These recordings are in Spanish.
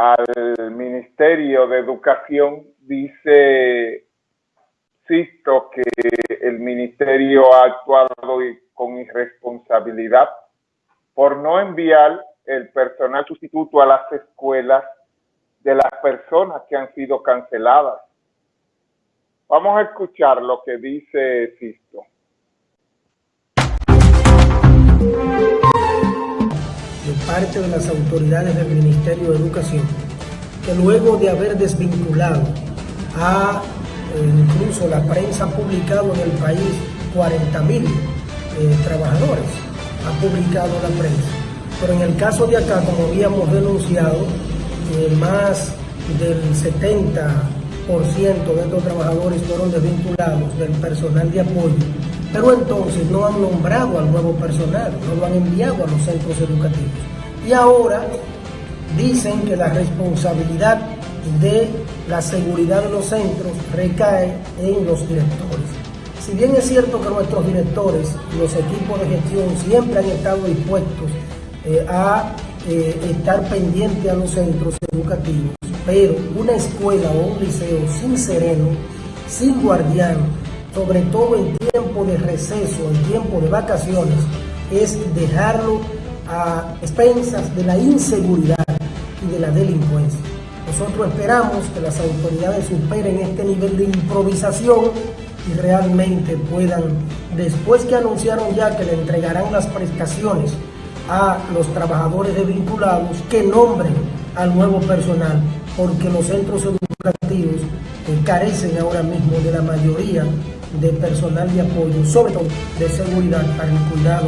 al Ministerio de Educación, dice Sisto que el Ministerio ha actuado con irresponsabilidad por no enviar el personal sustituto a las escuelas de las personas que han sido canceladas. Vamos a escuchar lo que dice Sisto. Parte de las autoridades del Ministerio de Educación, que luego de haber desvinculado a eh, incluso la prensa ha publicado en el país 40 mil eh, trabajadores, ha publicado la prensa. Pero en el caso de acá, como habíamos denunciado, eh, más del 70% de estos trabajadores fueron desvinculados del personal de apoyo, pero entonces no han nombrado al nuevo personal, no lo han enviado a los centros educativos. Y ahora dicen que la responsabilidad de la seguridad de los centros recae en los directores. Si bien es cierto que nuestros directores, los equipos de gestión siempre han estado dispuestos eh, a eh, estar pendientes a los centros educativos, pero una escuela o un liceo sin sereno, sin guardián, sobre todo en tiempo de receso, en tiempo de vacaciones, es dejarlo a expensas de la inseguridad y de la delincuencia. Nosotros esperamos que las autoridades superen este nivel de improvisación y realmente puedan, después que anunciaron ya que le entregarán las prestaciones a los trabajadores desvinculados, que nombren al nuevo personal, porque los centros educativos carecen ahora mismo de la mayoría de personal de apoyo, sobre todo de seguridad para el cuidado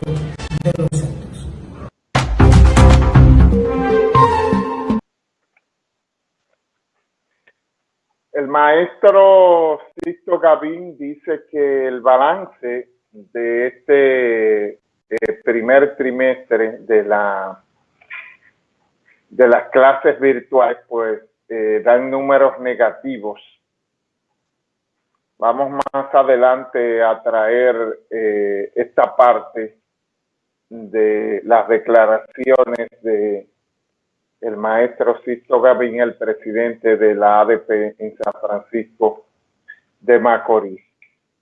El maestro Sisto Gavín dice que el balance de este eh, primer trimestre de la de las clases virtuales, pues eh, dan números negativos. Vamos más adelante a traer eh, esta parte de las declaraciones de el maestro Sisto Gavín, el presidente de la ADP en San Francisco de Macorís.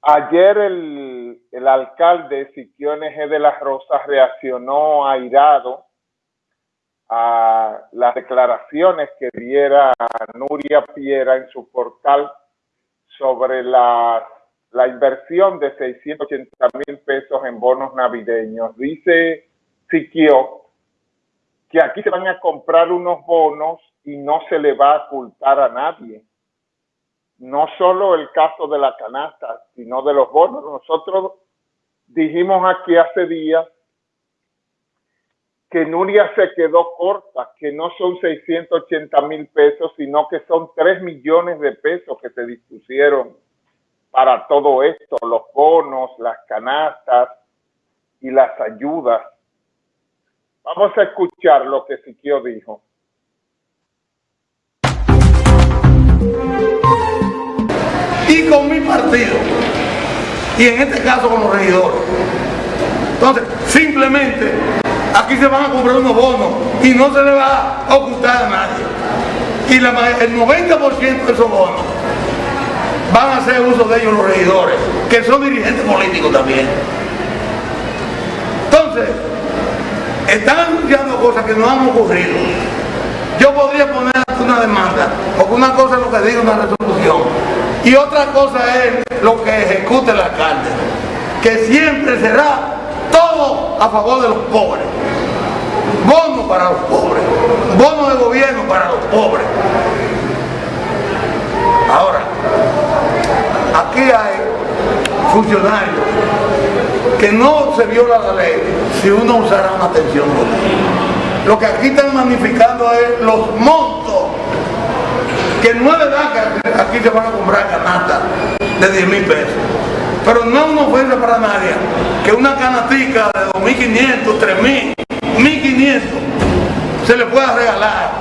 Ayer el, el alcalde Siquiones G. de las Rosas reaccionó airado a las declaraciones que diera Nuria Piera en su portal sobre la, la inversión de 680 mil pesos en bonos navideños. Dice Siquio que aquí se van a comprar unos bonos y no se le va a ocultar a nadie. No solo el caso de la canasta, sino de los bonos. Nosotros dijimos aquí hace días que Nuria se quedó corta, que no son 680 mil pesos, sino que son 3 millones de pesos que se dispusieron para todo esto, los bonos, las canastas y las ayudas Vamos a escuchar lo que Siquio dijo. Y con mi partido, y en este caso con los regidores. Entonces, simplemente aquí se van a comprar unos bonos y no se le va a ocultar a nadie. Y el 90% de esos bonos van a hacer uso de ellos los regidores, que son dirigentes políticos también. Entonces, están anunciando cosas que no han ocurrido. Yo podría poner una demanda, porque una cosa es lo que diga una resolución, y otra cosa es lo que ejecute el alcalde, que siempre será todo a favor de los pobres. Bono para los pobres, bono de gobierno para los pobres. Ahora, aquí hay funcionarios que no se viola la ley si uno usara una atención. Lo que aquí están magnificando es los montos que no es verdad que aquí se van a comprar canastas de 10 mil pesos. Pero no es una ofensa para nadie que una canatica de 2.500, 3.000, 1.500 se le pueda regalar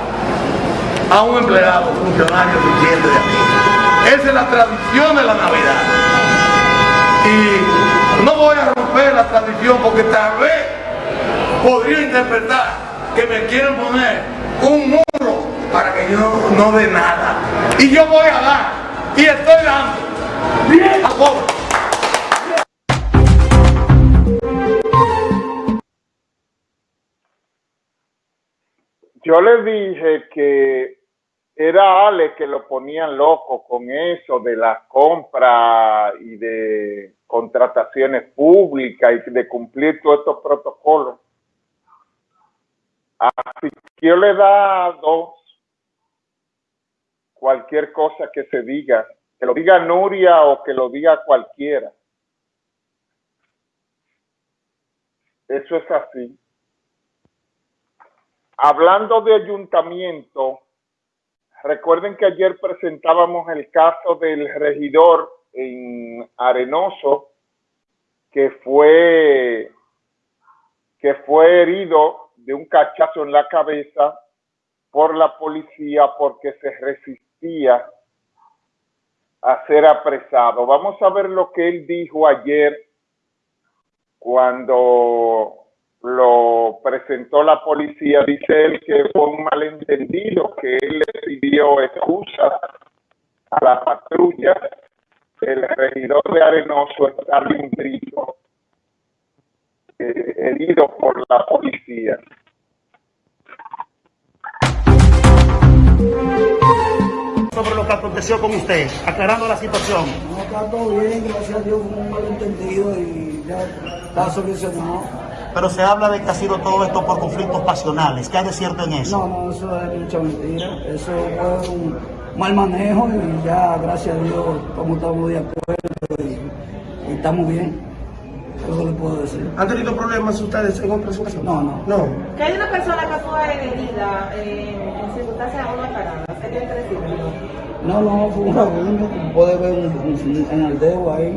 a un empleado, funcionario, cliente de aquí. Esa es la tradición de la Navidad. Y no voy a romper la tradición porque tal vez podría interpretar que me quieren poner un muro para que yo no dé nada. Y yo voy a dar. Y estoy dando. Bien. A Yo le dije que era Ale que lo ponían loco con eso de las compras y de contrataciones públicas y de cumplir todos estos protocolos. Así que yo le he dado cualquier cosa que se diga, que lo diga Nuria o que lo diga cualquiera. Eso es así. Hablando de ayuntamiento, recuerden que ayer presentábamos el caso del regidor en Arenoso que fue que fue herido de un cachazo en la cabeza por la policía porque se resistía a ser apresado. Vamos a ver lo que él dijo ayer cuando presentó la policía, dice él que fue un malentendido, que él le pidió excusa a la patrulla, el regidor de Arenoso está un eh, herido por la policía. Sobre lo que aconteció con usted, aclarando la situación. No, está todo bien, gracias a Dios, fue un malentendido y ya está solucionado. Pero se habla de que ha sido todo esto por conflictos pasionales. ¿Qué hay de cierto en eso? No, no, eso es mucha mentira. Eso fue un mal manejo y ya, gracias a Dios, como estamos de acuerdo y, estamos bien. Eso le puedo decir. ¿Han tenido problemas ustedes en otras ocasiones? No, no. No. Que hay una persona que fue herida eh, en circunstancias aún aclaradas. ¿Qué tiene que decir? No, no, fue un rabundo, como puede ver un- un- en el dedo ahí.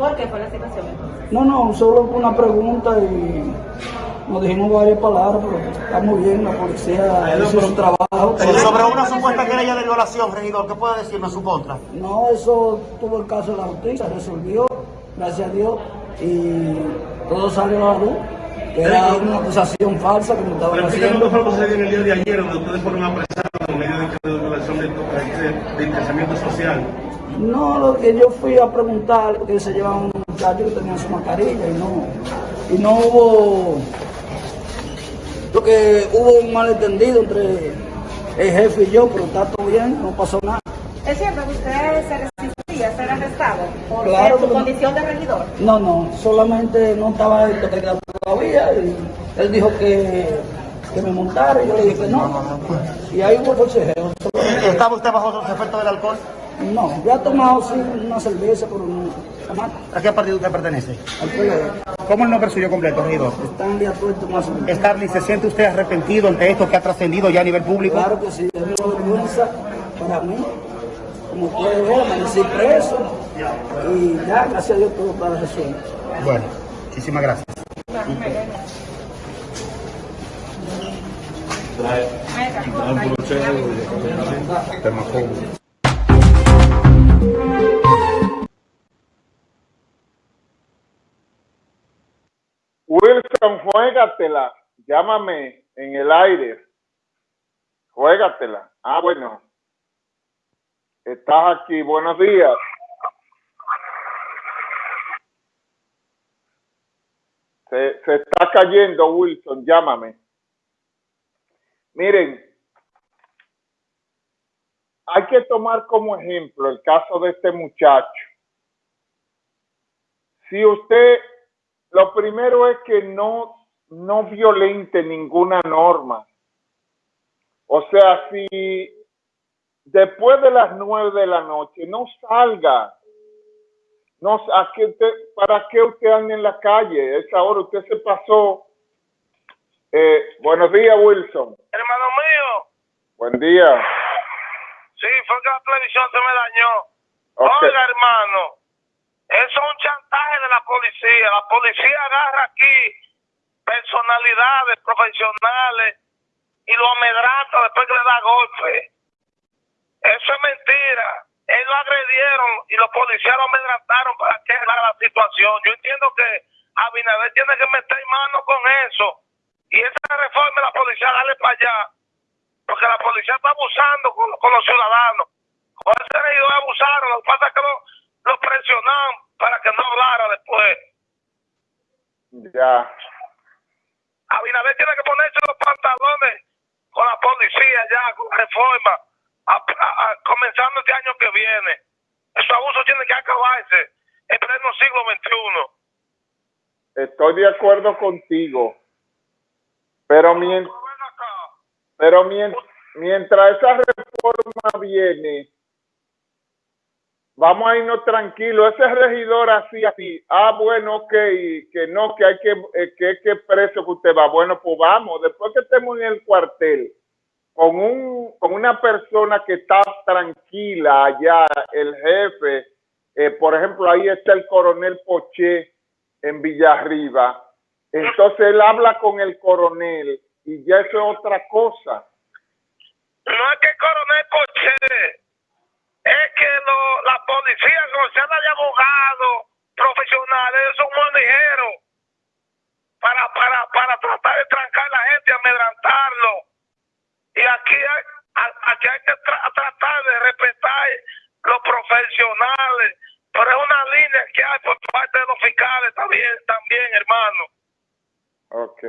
¿Por qué fue la situación entonces? No, no, solo fue una pregunta y nos dijimos varias palabras, pero estamos bien, la policía hizo su trabajo. Sobre una supuesta querella de violación, regidor, ¿qué puede decirme en su contra? No, eso tuvo el caso de la justicia, resolvió, gracias a Dios, y todo salió a la luz, era una acusación falsa que me estaban Pero haciendo. fue lo que en el día de ayer, donde ustedes fueron apresados en medio de violación de, de, de interesamiento social. No, lo que yo fui a preguntar, porque se llevaban un muchacho que tenía su mascarilla y no, y no hubo, lo que hubo un malentendido entre el jefe y yo, pero está todo bien, no pasó nada. ¿Es cierto que usted se resistía a ser arrestado por Claro su condición de regidor? No, no, solamente no estaba en todavía. Y él dijo que, que me montara y yo le dije que no. Y ahí hubo consejero. ¿Estaba usted bajo los efectos del alcohol? No, ya he tomado sí una cerveza, pero no. jamás. ¿A qué partido usted pertenece? Al PLD. ¿Cómo el nombre suyo completo, regidor? Están de acuerdo más o menos. Starly, ¿se siente usted arrepentido ante esto que ha trascendido ya a nivel público? Claro que sí, es una vergüenza para mí. Como puede ver, amanecí preso. Y ya, gracias a Dios, todo está resuelto. Bueno, muchísimas gracias. Wilson, juégatela. Llámame en el aire. Juégatela. Ah, bueno. Estás aquí. Buenos días. Se, se está cayendo, Wilson. Llámame. Miren, hay que tomar como ejemplo el caso de este muchacho. Si usted, lo primero es que no, no violente ninguna norma. O sea, si después de las nueve de la noche no salga, no, ¿a qué usted, ¿para qué usted anda en la calle? Esa hora usted se pasó. Eh, buenos días, Wilson. Hermano mío, Buen día. Sí, fue que la televisión se me dañó. Oiga, hermano, eso es un chantaje de la policía. La policía agarra aquí personalidades profesionales y lo amedranta después que le da golpe. Eso es mentira. Ellos lo agredieron y los policías lo amedrantaron para que haga la situación. Yo entiendo que Abinader tiene que meter mano con eso. Y esa reforma la policía, dale para allá. Porque la policía está abusando con, con los ciudadanos. Con ese regidor abusaron, lo que pasa es que lo, lo presionaron para que no hablara después. Ya. Abinader tiene que ponerse los pantalones con la policía ya, con la reforma, a, a- a- comenzando este año que viene. Esos abusos tienen que acabarse en pleno siglo XXI. Estoy de acuerdo contigo. Pero, mien- Pero ven acá. Pero mien- mientras esa reforma viene, vamos a irnos tranquilos. Ese regidor así, así. Ah, bueno, ok, que no, que hay que, eh, que que preso que usted va. Bueno, pues vamos. Después que estemos en el cuartel, con un con una persona que está tranquila allá, el jefe, eh, por ejemplo, ahí está el coronel Poché en Villarriba. Entonces él habla con el coronel y ya eso es otra cosa. No es que el coronel Poché, es que lo, la policía, como se habla de abogados profesionales, son muy ligeros para, para, para tratar de trancar a la gente, amedrantarlo. Y aquí hay, aquí hay que tra- tratar de respetar los profesionales, pero es una línea que hay por parte de los fiscales también, también hermano. Ok.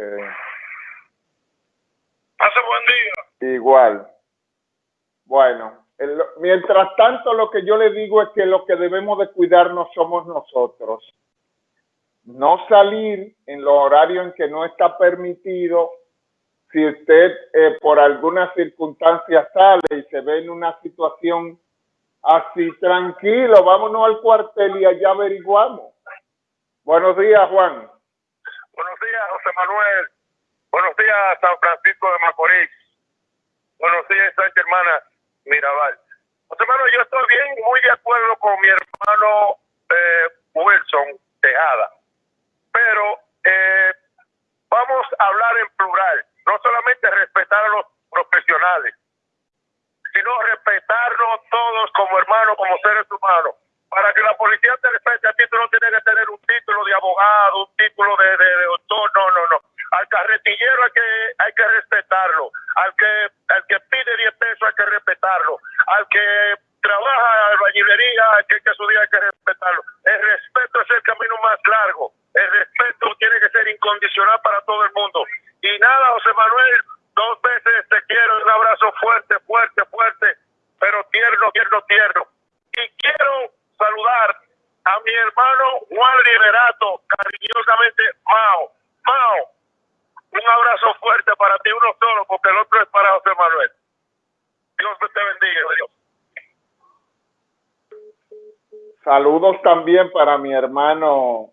Igual. Bueno, mientras tanto lo que yo le digo es que lo que debemos de cuidarnos somos nosotros. No salir en los horarios en que no está permitido. Si usted eh, por alguna circunstancia sale y se ve en una situación así, tranquilo, vámonos al cuartel y allá averiguamos. Buenos días, Juan. Buenos días, José Manuel. Buenos días, San Francisco de Macorís. Buenos días, Hermana Mirabal. José Manuel, yo estoy bien, muy de acuerdo con mi hermano eh, Wilson Tejada. Pero eh, vamos a hablar en plural. No solamente respetar a los profesionales, sino respetarnos todos como hermanos, como seres humanos. Para que la policía te respete a ti, tú no tienes que tener un título de abogado, un título de, doctor, no, no, no. Al carretillero hay que, hay que respetarlo. Al que, al que pide 10 pesos hay que respetarlo. Al que trabaja en albañilería, hay que, que su día hay que respetarlo. El respeto es el camino más largo. El respeto tiene que ser incondicional para todo el mundo. Y nada, José Manuel, dos veces te quiero, un abrazo fuerte, fuerte, fuerte, pero tierno, tierno, tierno. Y quiero saludar a mi hermano Juan Liberato, cariñosamente Mao. Mao, un abrazo fuerte para ti, uno solo, porque el otro es para José Manuel. Dios te bendiga, Dios. Saludos también para mi hermano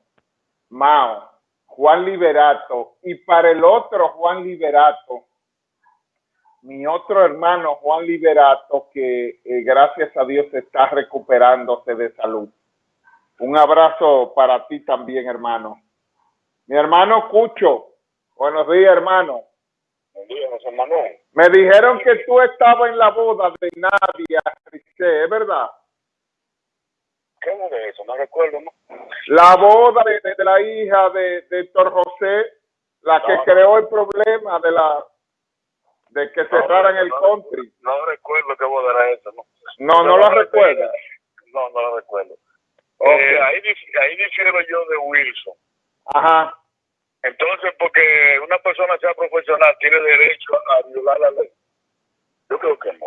Mao, Juan Liberato, y para el otro Juan Liberato, mi otro hermano Juan Liberato, que eh, gracias a Dios está recuperándose de salud. Un abrazo para ti también, hermano. Mi hermano Cucho, buenos días, hermano. José Manuel. Me dijeron que tú estabas en la boda de Nadia ¿es verdad? ¿Qué es de eso? No recuerdo, ¿no? La boda de, de la hija de, de Héctor José, la que no. creó el problema de la de que cerraran el no, country. No recuerdo qué boda era esa, ¿no? No, no lo recuerda. No, no lo recuerdo. Ok. Eh, ahí, ahí difiero yo de Wilson. Ajá. Entonces, porque una persona sea profesional tiene derecho a violar la ley. Yo creo que no.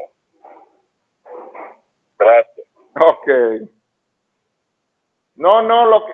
Gracias. Ok. No, no, lo que,